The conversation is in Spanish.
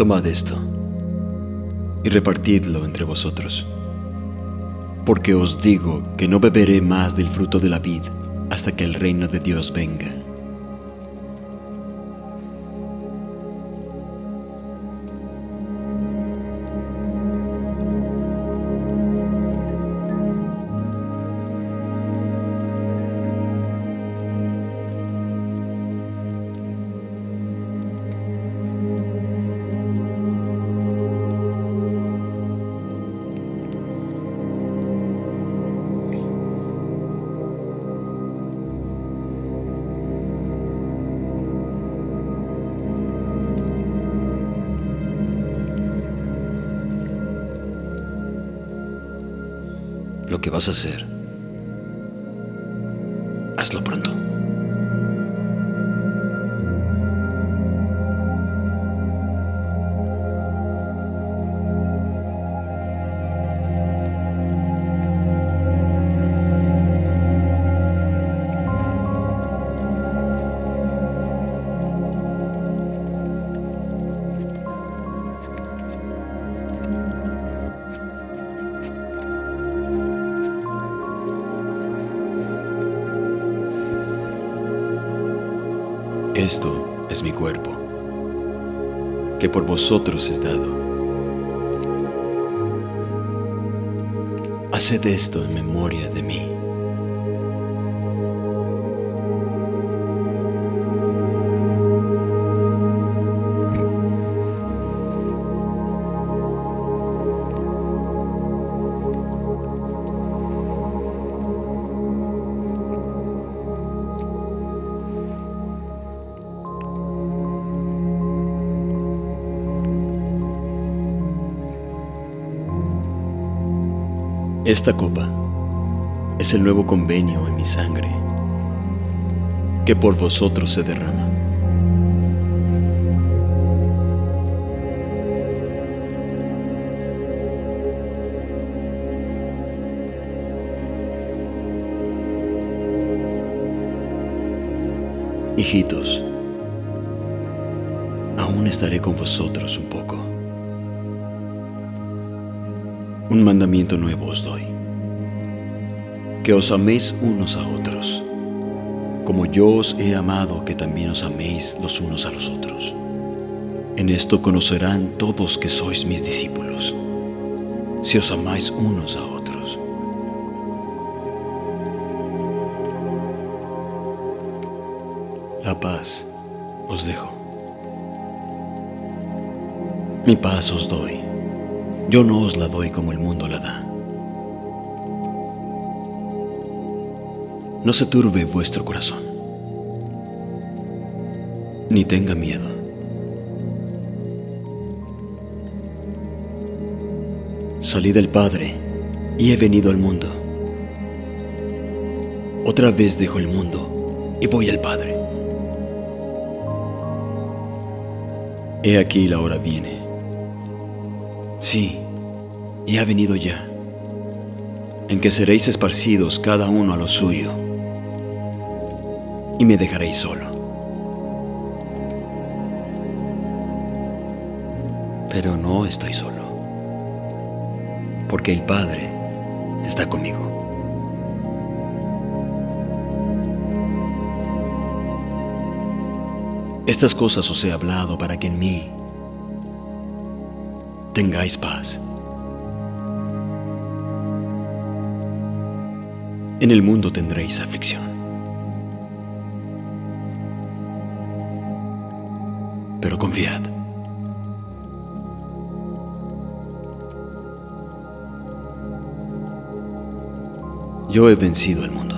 Tomad esto y repartidlo entre vosotros. Porque os digo que no beberé más del fruto de la vid hasta que el reino de Dios venga. Lo que vas a hacer, hazlo pronto. Esto es mi cuerpo, que por vosotros es dado. Haced esto en memoria de mí. Esta copa es el nuevo convenio en mi sangre, que por vosotros se derrama. Hijitos, aún estaré con vosotros un poco. Un mandamiento nuevo os doy, que os améis unos a otros, como yo os he amado, que también os améis los unos a los otros. En esto conocerán todos que sois mis discípulos, si os amáis unos a otros. La paz os dejo. Mi paz os doy. Yo no os la doy como el mundo la da. No se turbe vuestro corazón, ni tenga miedo. Salí del Padre y he venido al mundo. Otra vez dejo el mundo y voy al Padre. He aquí la hora viene. Sí, y ha venido ya, en que seréis esparcidos cada uno a lo suyo, y me dejaréis solo. Pero no estoy solo, porque el Padre está conmigo. Estas cosas os he hablado para que en mí tengáis paz. En el mundo tendréis aflicción. Pero confiad. Yo he vencido al mundo.